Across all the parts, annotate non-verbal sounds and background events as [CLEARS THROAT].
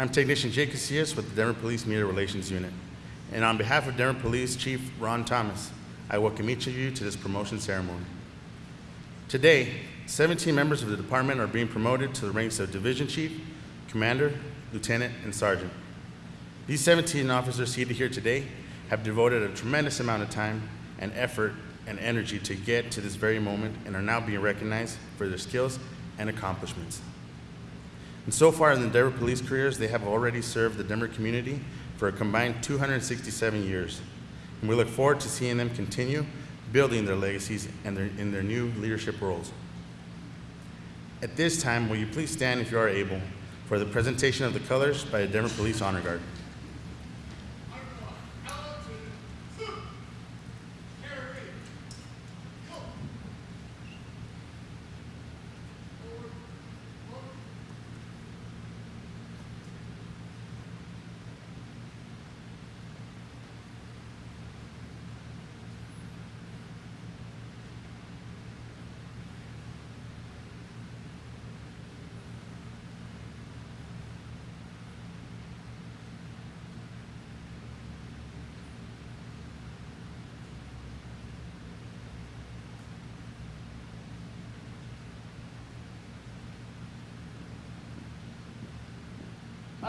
I'm Technician Jake Casillas with the Denver Police Media Relations Unit. And on behalf of Denver Police Chief Ron Thomas, I welcome each of you to this promotion ceremony. Today, 17 members of the department are being promoted to the ranks of Division Chief, Commander, Lieutenant, and Sergeant. These 17 officers seated here today have devoted a tremendous amount of time and effort and energy to get to this very moment and are now being recognized for their skills and accomplishments. And so far in the Denver police careers, they have already served the Denver community for a combined 267 years. And we look forward to seeing them continue building their legacies and their, in their new leadership roles. At this time, will you please stand if you are able for the presentation of the colors by the Denver Police Honor Guard.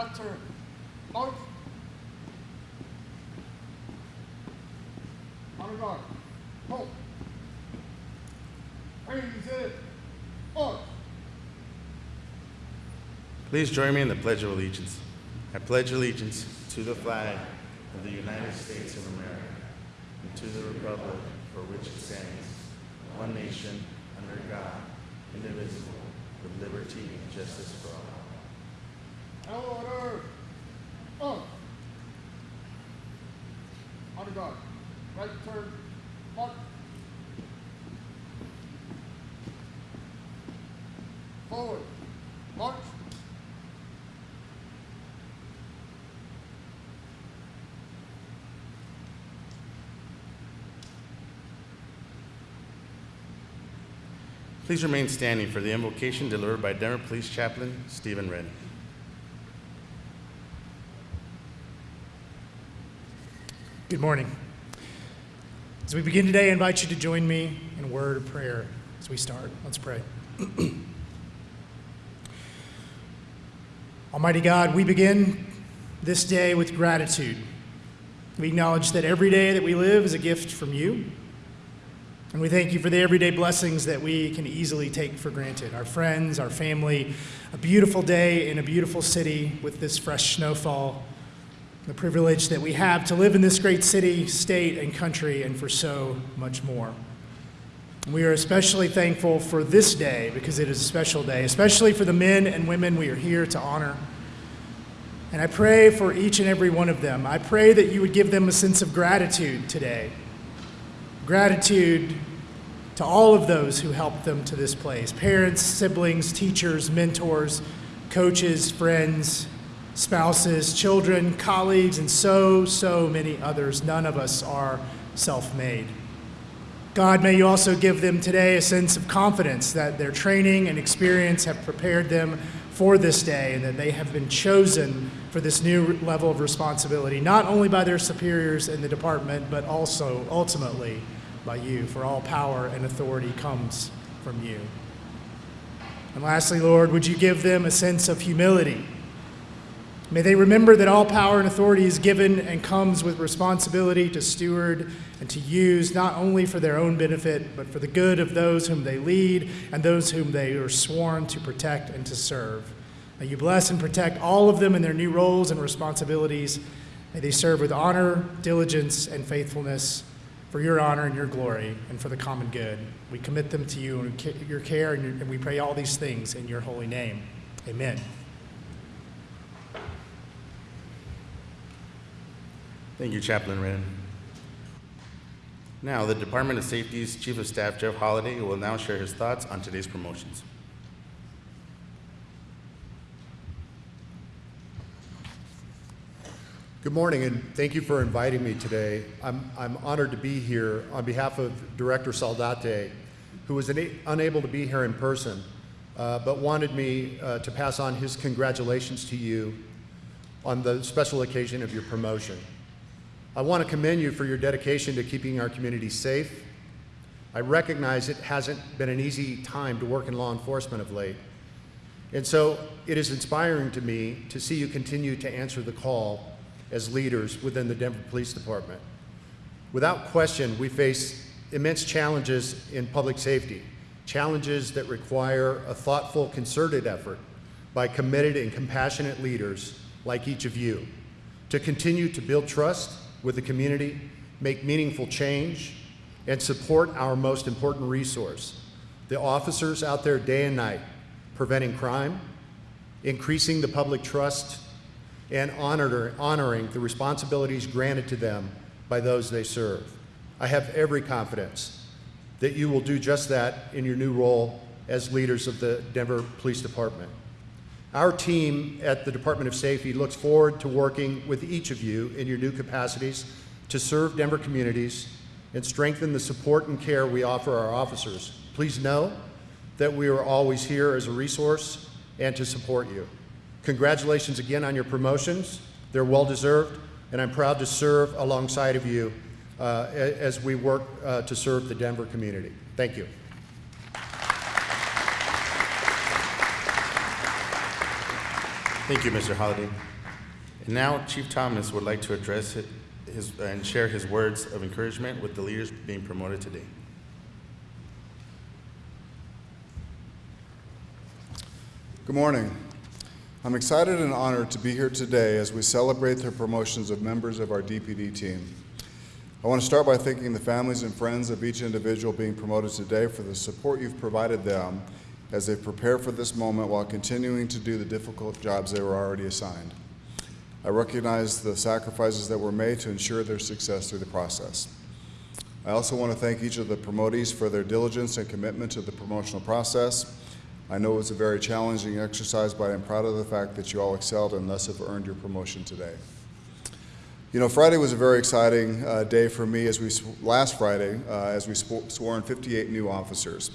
Turn. March. Honor guard. Hold. Please join me in the Pledge of Allegiance. I pledge allegiance to the flag of the United States of America and to the republic for which it stands, one nation, under God, indivisible, with liberty and justice for all. Order. On. Honor guard. Right turn. March. Forward. March. Please remain standing for the invocation delivered by Denver Police Chaplain Stephen Redden. Good morning. As we begin today, I invite you to join me in a word of prayer as we start. Let's pray. [CLEARS THROAT] Almighty God, we begin this day with gratitude. We acknowledge that every day that we live is a gift from you. And we thank you for the everyday blessings that we can easily take for granted our friends, our family, a beautiful day in a beautiful city with this fresh snowfall, the privilege that we have to live in this great city, state, and country, and for so much more. We are especially thankful for this day because it is a special day, especially for the men and women we are here to honor. And I pray for each and every one of them. I pray that you would give them a sense of gratitude today. Gratitude to all of those who helped them to this place parents, siblings, teachers, mentors, coaches, friends, spouses, children, colleagues, and so, so many others. None of us are self made. God, may you also give them today a sense of confidence that their training and experience have prepared them for this day and that they have been chosen for this new level of responsibility, not only by their superiors in the department, but also ultimately by you, for all power and authority comes from you. And lastly, Lord, would you give them a sense of humility? May they remember that all power and authority is given and comes with responsibility to steward and to use not only for their own benefit, but for the good of those whom they lead and those whom they are sworn to protect and to serve. May you bless and protect all of them in their new roles and responsibilities. May they serve with honor, diligence, and faithfulness for your honor and your glory and for the common good. We commit them to you and your care, and we pray all these things in your holy name. Amen. Thank you, Chaplain Redden. Now, the Department of Safety's Chief of Staff, Jeff Holliday, will now share his thoughts on today's promotions. Good morning, and thank you for inviting me today. I'm, I'm honored to be here on behalf of Director Saldate, who was unable to be here in person, uh, but wanted me uh, to pass on his congratulations to you on the special occasion of your promotion. I want to commend you for your dedication to keeping our community safe. I recognize it hasn't been an easy time to work in law enforcement of late. And so it is inspiring to me to see you continue to answer the call as leaders within the Denver Police Department. Without question, we face immense challenges in public safety, challenges that require a thoughtful, concerted effort by committed and compassionate leaders like each of you to continue to build trust with the community, make meaningful change, and support our most important resource, the officers out there day and night preventing crime, increasing the public trust, and honor, honoring the responsibilities granted to them by those they serve. I have every confidence that you will do just that in your new role as leaders of the Denver Police Department. Our team at the Department of Safety looks forward to working with each of you in your new capacities to serve Denver communities and strengthen the support and care we offer our officers. Please know that we are always here as a resource and to support you. Congratulations again on your promotions. They're well deserved, and I'm proud to serve alongside of you uh, as we work uh, to serve the Denver community. Thank you. Thank you, Mr. Holliday. And now Chief Thomas would like to address his, and share his words of encouragement with the leaders being promoted today. Good morning. I'm excited and honored to be here today as we celebrate the promotions of members of our DPD team. I want to start by thanking the families and friends of each individual being promoted today for the support you've provided them as they prepare for this moment while continuing to do the difficult jobs they were already assigned. I recognize the sacrifices that were made to ensure their success through the process. I also want to thank each of the promotees for their diligence and commitment to the promotional process. I know it was a very challenging exercise, but I'm proud of the fact that you all excelled and thus have earned your promotion today. You know, Friday was a very exciting uh, day for me as we, last Friday, uh, as we sw- swore in 58 new officers.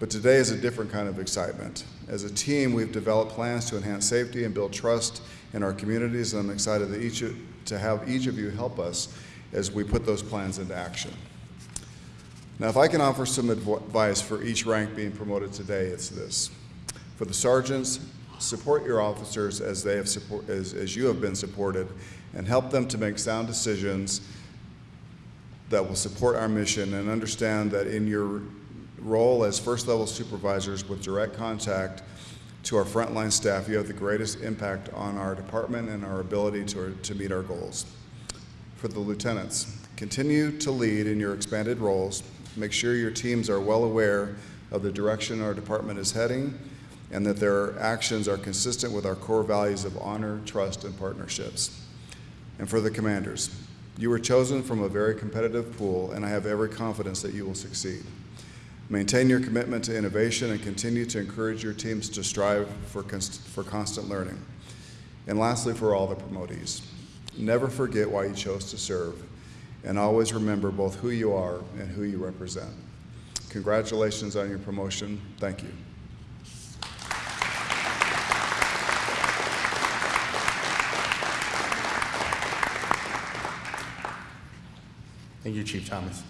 But today is a different kind of excitement. As a team, we've developed plans to enhance safety and build trust in our communities, and I'm excited that each, to have each of you help us as we put those plans into action. Now, if I can offer some advice for each rank being promoted today, it's this. For the sergeants, support your officers as they have support, as, as you have been supported, and help them to make sound decisions that will support our mission and understand that in your role as first level supervisors with direct contact to our frontline staff, you have the greatest impact on our department and our ability to, to meet our goals. For the lieutenants, continue to lead in your expanded roles. Make sure your teams are well aware of the direction our department is heading and that their actions are consistent with our core values of honor, trust, and partnerships. And for the commanders, you were chosen from a very competitive pool, and I have every confidence that you will succeed. Maintain your commitment to innovation and continue to encourage your teams to strive for, const- for constant learning. And lastly, for all the promotees, never forget why you chose to serve, and always remember both who you are and who you represent. Congratulations on your promotion. Thank you. Thank you, Chief Thomas.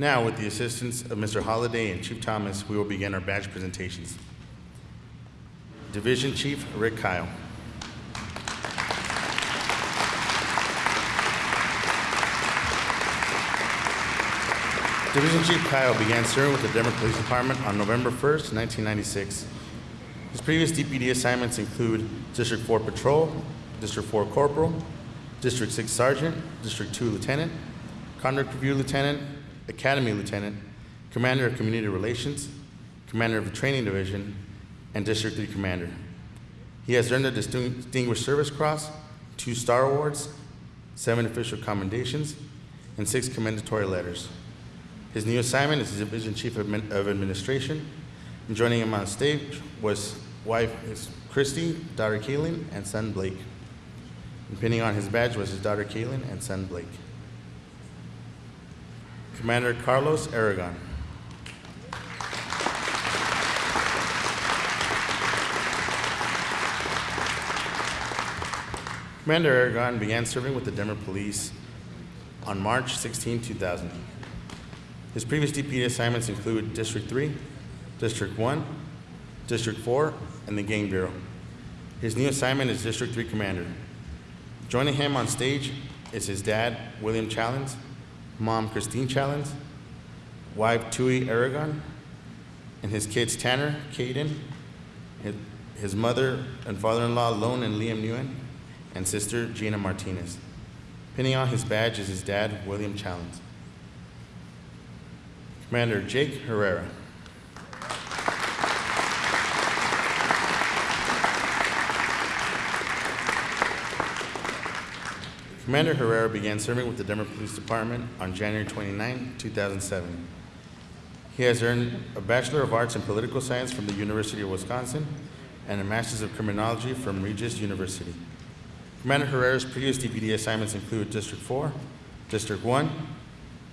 Now, with the assistance of Mr. Holliday and Chief Thomas, we will begin our badge presentations. Division Chief Rick Kyle. Division Chief Kyle began serving with the Denver Police Department on November 1st, 1996. His previous DPD assignments include District 4 Patrol, District 4 Corporal, District 6 Sergeant, District 2 Lieutenant, Conduct Review Lieutenant, Academy Lieutenant, Commander of Community Relations, Commander of the Training Division, and District 3 Commander. He has earned the Distinguished Service Cross, two Star Awards, seven official commendations, and six commendatory letters. His new assignment is Division Chief of Administration. And joining him on stage was wife is Christy, daughter Kaylin, and son Blake. And pinning on his badge was his daughter Kaylin and son Blake. Commander Carlos Aragon. Commander Aragon began serving with the Denver Police on March 16, 2000. His previous DPD assignments include District 3, District 1, District 4, and the Gang Bureau. His new assignment is District 3 Commander. Joining him on stage is his dad, William Challens, mom, Christine Challens, wife, Tui Aragon, and his kids, Tanner, Caden, his- mother and father-in-law, Lone and Liam Nguyen, and sister, Gina Martinez. Pinning on his badge is his dad, William Challens. Commander Jake Herrera. Commander Herrera began serving with the Denver Police Department on January 29, 2007. He has earned a Bachelor of Arts in Political Science from the University of Wisconsin and a Master's of Criminology from Regis University. Commander Herrera's previous DPD assignments include District 4, District 1,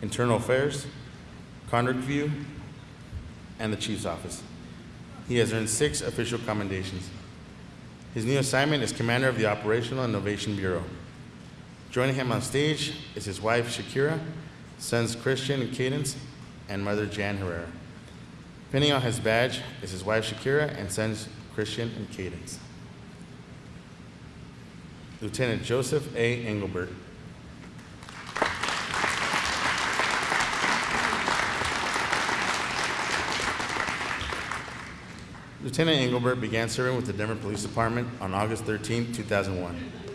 Internal Affairs, Conduct View, and the Chief's Office. He has earned six official commendations. His new assignment is Commander of the Operational Innovation Bureau. Joining him on stage is his wife Shakira, sons Christian and Cadence, and mother Jan Herrera. Pinning on his badge is his wife Shakira and sons Christian and Cadence. Lieutenant Joseph A. Engelbert. Lieutenant Engelbert began serving with the Denver Police Department on August 13, 2001.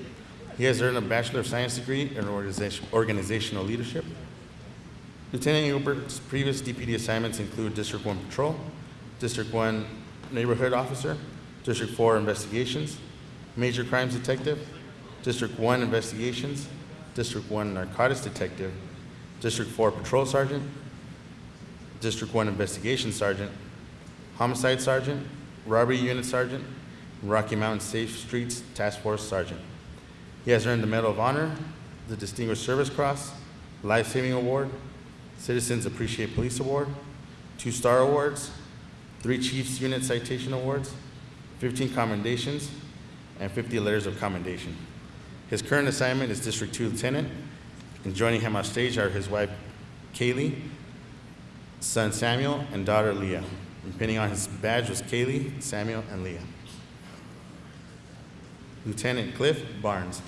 He has earned a Bachelor of Science degree in organization- organizational leadership. Lieutenant Engelbert's previous DPD assignments include District 1 Patrol, District 1 Neighborhood Officer, District 4 Investigations, Major Crimes Detective, District 1 Investigations, District 1 Narcotics Detective, District 4 Patrol Sergeant, District 1 Investigation Sergeant, Homicide Sergeant, Robbery Unit Sergeant, Rocky Mountain Safe Streets Task Force Sergeant. He has earned the Medal of Honor, the Distinguished Service Cross, Life Saving Award, Citizens Appreciate Police Award, two Star Awards, three Chiefs Unit Citation Awards, 15 commendations, and 50 letters of commendation. His current assignment is District 2 Lieutenant, and joining him on stage are his wife Kaylee, son Samuel, and daughter Leah. And pinning on his badge was Kaylee, Samuel, and Leah. Lieutenant Cliff Barnes.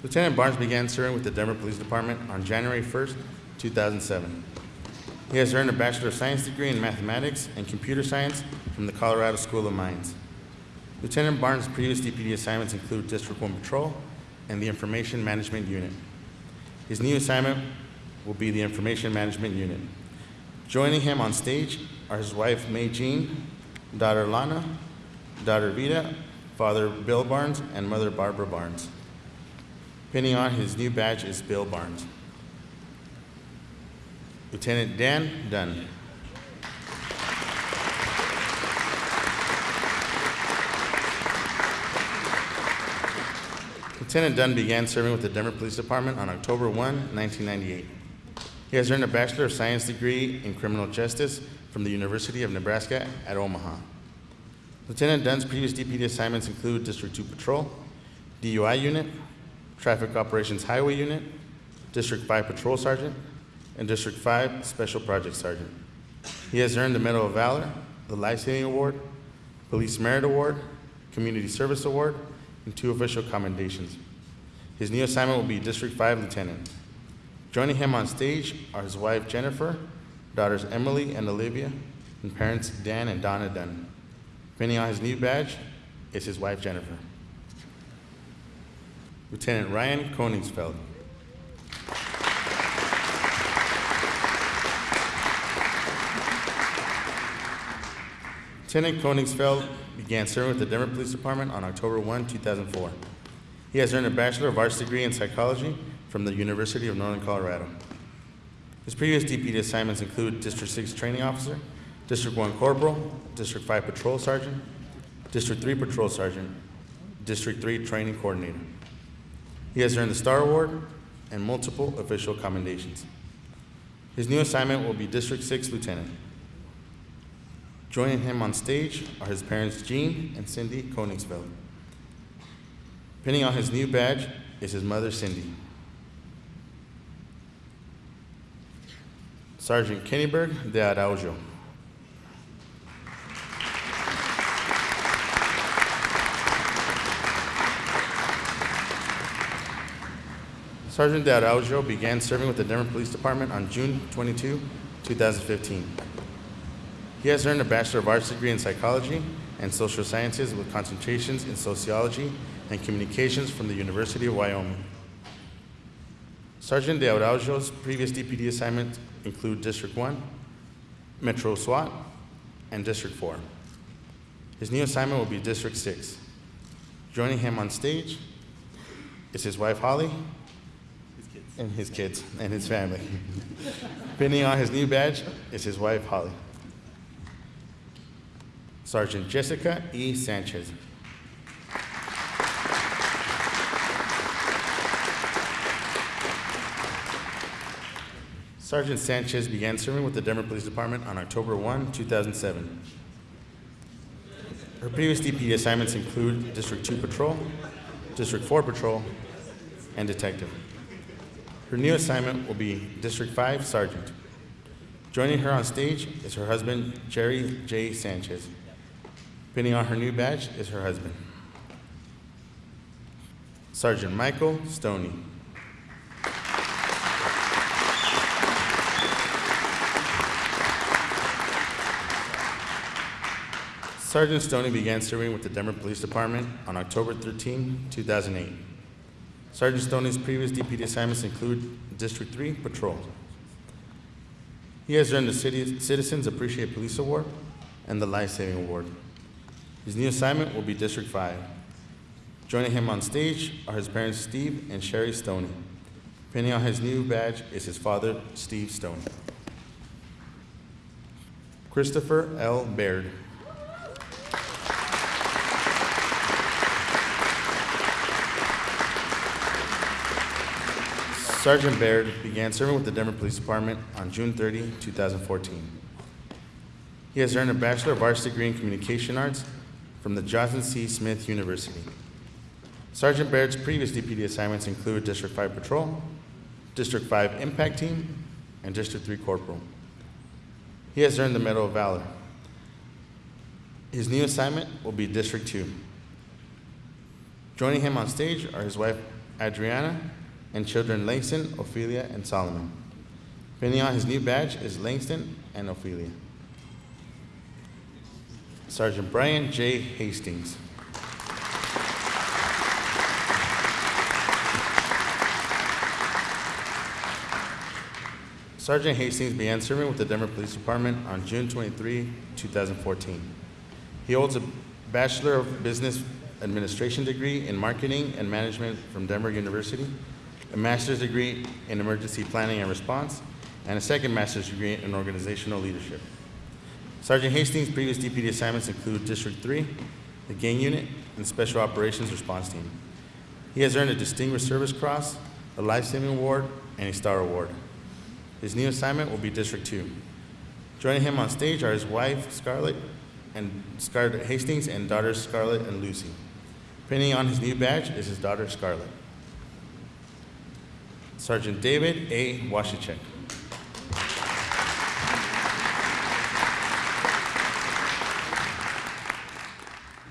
Lieutenant Barnes began serving with the Denver Police Department on January 1st, 2007. He has earned a Bachelor of Science degree in Mathematics and Computer Science from the Colorado School of Mines. Lieutenant Barnes' previous DPD assignments include District 1 Patrol and the Information Management Unit. His new assignment will be the Information Management Unit. Joining him on stage are his wife May Jean, daughter Lana, daughter Vita, father Bill Barnes, and mother Barbara Barnes. Pinning on his new badge is Bill Barnes. Lieutenant Dan Dunn. Lieutenant Dunn began serving with the Denver Police Department on October 1, 1998. He has earned a Bachelor of Science degree in Criminal Justice from the University of Nebraska at Omaha. Lieutenant Dunn's previous DPD assignments include District 2 Patrol, DUI Unit, Traffic Operations Highway Unit, District 5 Patrol Sergeant, and District 5 Special Project Sergeant. He has earned the Medal of Valor, the Life Saving Award, Police Merit Award, Community Service Award, and two official commendations. His new assignment will be District 5 Lieutenant. Joining him on stage are his wife Jennifer, daughters Emily and Olivia, and parents Dan and Donna Dunn. Pinning on his new badge is his wife Jennifer. Lieutenant Ryan Koningsfeld. Lieutenant Koningsfeld began serving with the Denver Police Department on October 1, 2004. He has earned a Bachelor of Arts degree in Psychology from the University of Northern Colorado. His previous DPD assignments include District 6 Training Officer, District 1 Corporal, District 5 Patrol Sergeant, District 3 Patrol Sergeant, District 3 Training Coordinator. He has earned the Star Award and multiple official commendations. His new assignment will be District 6 Lieutenant. Joining him on stage are his parents Jean and Cindy Koningsfeld. Pinning on his new badge is his mother Cindy. Sergeant Kennyberg de Araujo. Sergeant de Araujo began serving with the Denver Police Department on June 22, 2015. He has earned a Bachelor of Arts degree in Psychology and Social Sciences with concentrations in Sociology and Communications from the University of Wyoming. Sergeant de Araujo's previous DPD assignments include District 1, Metro SWAT, and District 4. His new assignment will be District 6. Joining him on stage is his wife Holly and his kids and his family. Pinning on his new badge is his wife Holly. Sergeant Jessica E. Sanchez. Sergeant Sanchez began serving with the Denver Police Department on October 1, 2007. Her previous DPD assignments include District 2 Patrol, District 4 Patrol, and Detective. Her new assignment will be District 5 Sergeant. Joining her on stage is her husband, Jerry J. Sanchez. Pinning on her new badge is her husband. Sergeant Michael Stoney. Sergeant Stoney began serving with the Denver Police Department on October 13, 2008. Sergeant Stoney's previous DPD assignments include District 3 Patrol. He has earned the City Citizens Appreciate Police Award and the Life Saving Award. His new assignment will be District 5. Joining him on stage are his parents Steve and Sherry Stoney. Pinning on his new badge is his father, Steve Stoney. Christopher L. Baird. Sergeant Baird began serving with the Denver Police Department on June 30, 2014. He has earned a Bachelor of Arts degree in Communication Arts from the Johnson C. Smith University. Sergeant Baird's previous DPD assignments include District 5 Patrol, District 5 Impact Team, and District 3 Corporal. He has earned the Medal of Valor. His new assignment will be District 2. Joining him on stage are his wife Adriana and children Langston, Ophelia, and Solomon. Pinning on his new badge is Langston and Ophelia. Sergeant Brian J. Hastings. Sergeant Hastings began serving with the Denver Police Department on June 23, 2014. He holds a Bachelor of Business Administration degree in Marketing and Management from Denver University, a master's degree in Emergency Planning and Response, and a second master's degree in Organizational Leadership. Sergeant Hastings' previous DPD assignments include District 3, the Gang Unit, and Special Operations Response Team. He has earned a Distinguished Service Cross, a Life Saving Award, and a Star Award. His new assignment will be District 2. Joining him on stage are his wife, Scarlett, and Scarlett Hastings, and daughters Scarlett and Lucy. Pinning on his new badge is his daughter Scarlett. Sergeant David A. Washicek.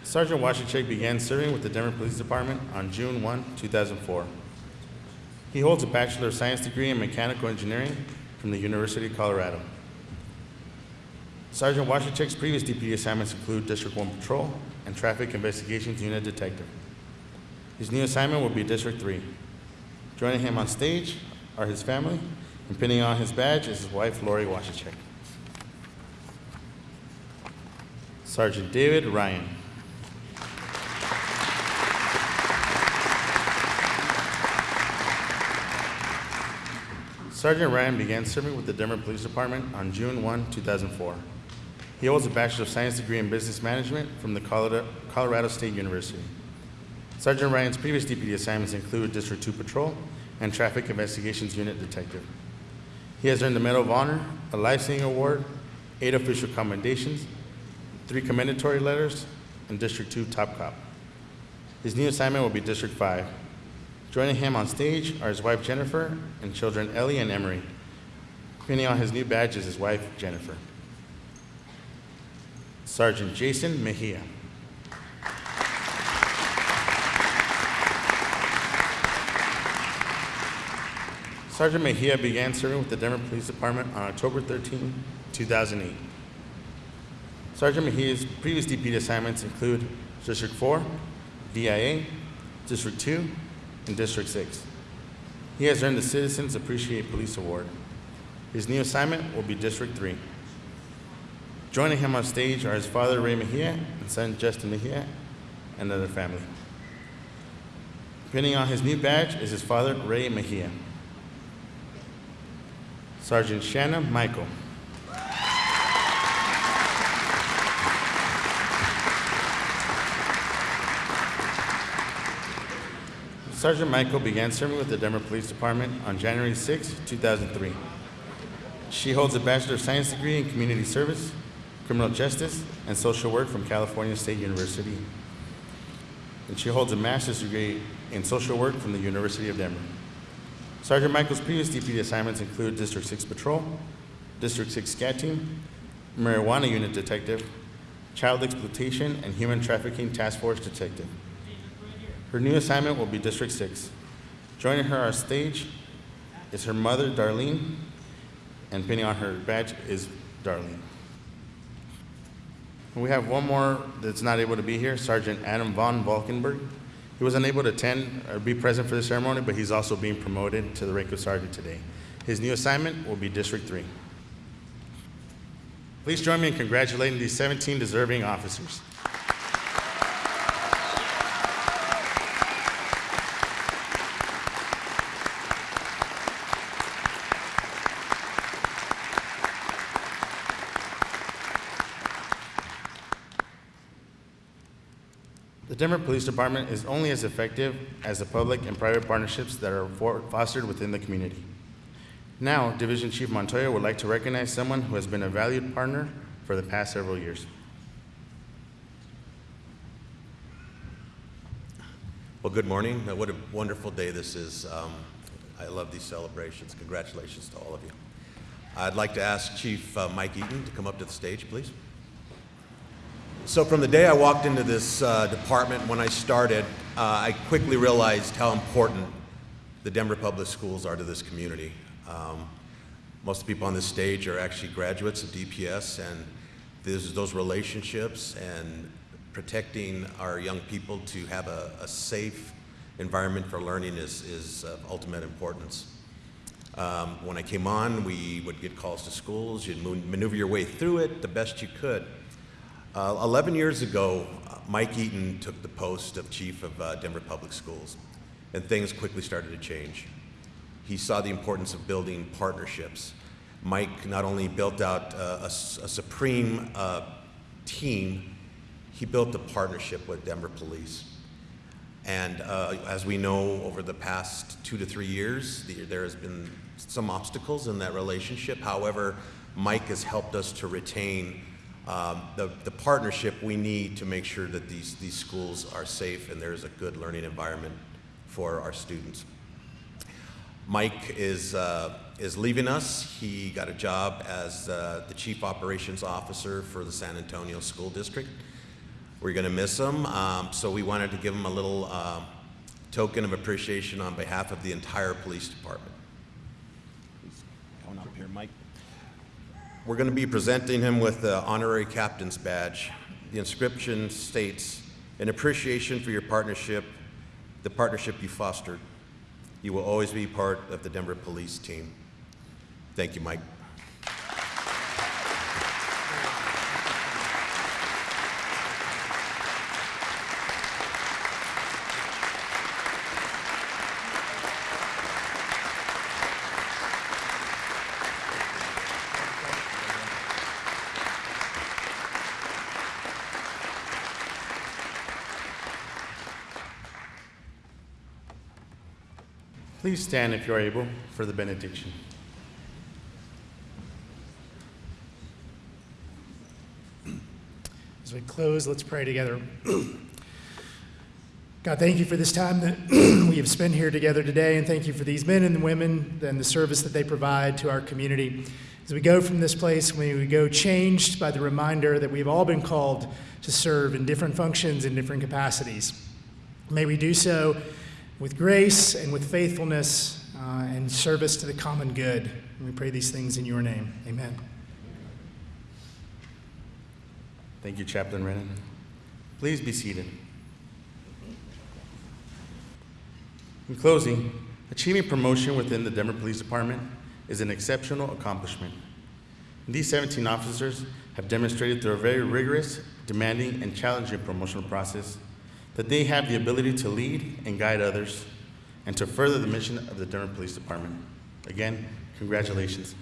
Sergeant Washicek began serving with the Denver Police Department on June 1, 2004. He holds a Bachelor of Science degree in Mechanical Engineering from the University of Colorado. Sergeant Washicek's previous DPD assignments include District 1 Patrol and Traffic Investigations Unit Detective. His new assignment will be District 3. Joining him on stage are his family, and pinning on his badge is his wife, Lori Washicek. Sergeant David Ryan. Sergeant Ryan began serving with the Denver Police Department on June 1, 2004. He holds a Bachelor of Science degree in Business Management from the Colorado State University. Sergeant Ryan's previous DPD assignments include District 2 Patrol and Traffic Investigations Unit Detective. He has earned the Medal of Honor, a Life Saving Award, eight official commendations, three commendatory letters, and District 2 top cop. His new assignment will be District 5. Joining him on stage are his wife Jennifer and children Ellie and Emery. Pinning on his new badge is his wife Jennifer. Sergeant Jason Mejia. Sergeant Mejia began serving with the Denver Police Department on October 13, 2008. Sergeant Mejia's previous DPD assignments include District 4, DIA, District 2, and District 6. He has earned the Citizens Appreciate Police Award. His new assignment will be District 3. Joining him on stage are his father, Ray Mejia, and son, Justin Mejia, and their family. Pinning on his new badge is his father, Ray Mejia. Sergeant Shanna Michael. Sergeant Michael began serving with the Denver Police Department on January 6, 2003. She holds a Bachelor of Science degree in Community Service, Criminal Justice, and Social Work from California State University. And she holds a Master's degree in Social Work from the University of Denver. Sergeant Michael's previous DPD assignments include District 6 Patrol, District 6 SCAT Team, Marijuana Unit Detective, Child Exploitation and Human Trafficking Task Force Detective. Her new assignment will be District 6. Joining her on stage is her mother, Darlene, and pinning on her badge is Darlene. We have one more that's not able to be here, Sergeant Adam Von Valkenburg. He was unable to attend or be present for the ceremony, but he's also being promoted to the rank of sergeant today. His new assignment will be District 3. Please join me in congratulating these 17 deserving officers. Denver Police Department is only as effective as the public and private partnerships that are fostered within the community. Now, Division Chief Montoya would like to recognize someone who has been a valued partner for the past several years. Well, good morning. What a wonderful day this is. Um, I love these celebrations. Congratulations to all of you. I'd like to ask Chief uh, Mike Eaton to come up to the stage, please. So, from the day I walked into this uh, department, when I started, uh, I quickly realized how important the Denver Public Schools are to this community. Um, most of the people on this stage are actually graduates of DPS, and there's those relationships and protecting our young people to have a, a safe environment for learning is, is of ultimate importance. Um, when I came on, we would get calls to schools, you'd maneuver your way through it the best you could. Uh, 11 years ago, Mike Eaton took the post of chief of uh, Denver Public Schools, and things quickly started to change. He saw the importance of building partnerships. Mike not only built out uh, a, a supreme uh, team, he built a partnership with Denver Police. And uh, as we know, over the past two to three years, the, there has been some obstacles in that relationship. However, Mike has helped us to retain um, the, the partnership we need to make sure that these, these schools are safe and there's a good learning environment for our students. Mike is, uh, is leaving us. He got a job as uh, the Chief Operations Officer for the San Antonio School District. We're going to miss him, um, so we wanted to give him a little um, token of appreciation on behalf of the entire police department. Please Come up here, Mike. We're going to be presenting him with the honorary captain's badge. The inscription states, "In appreciation for your partnership, the partnership you fostered, you will always be part of the Denver Police team." Thank you, Mike. Please stand if you are able for the benediction. As we close, let's pray together. [CLEARS THROAT] God, thank you for this time that [CLEARS THROAT] we have spent here together today, and thank you for these men and women and the service that they provide to our community. As we go from this place, we go changed by the reminder that we've all been called to serve in different functions in different capacities. May we do so with grace and with faithfulness uh, and service to the common good. And we pray these things in your name. Amen. Thank you, Chaplain Redden. Please be seated. In closing, achieving promotion within the Denver Police Department is an exceptional accomplishment. These 17 officers have demonstrated through a very rigorous, demanding, and challenging promotional process that they have the ability to lead and guide others and to further the mission of the Denver Police Department. Again, congratulations.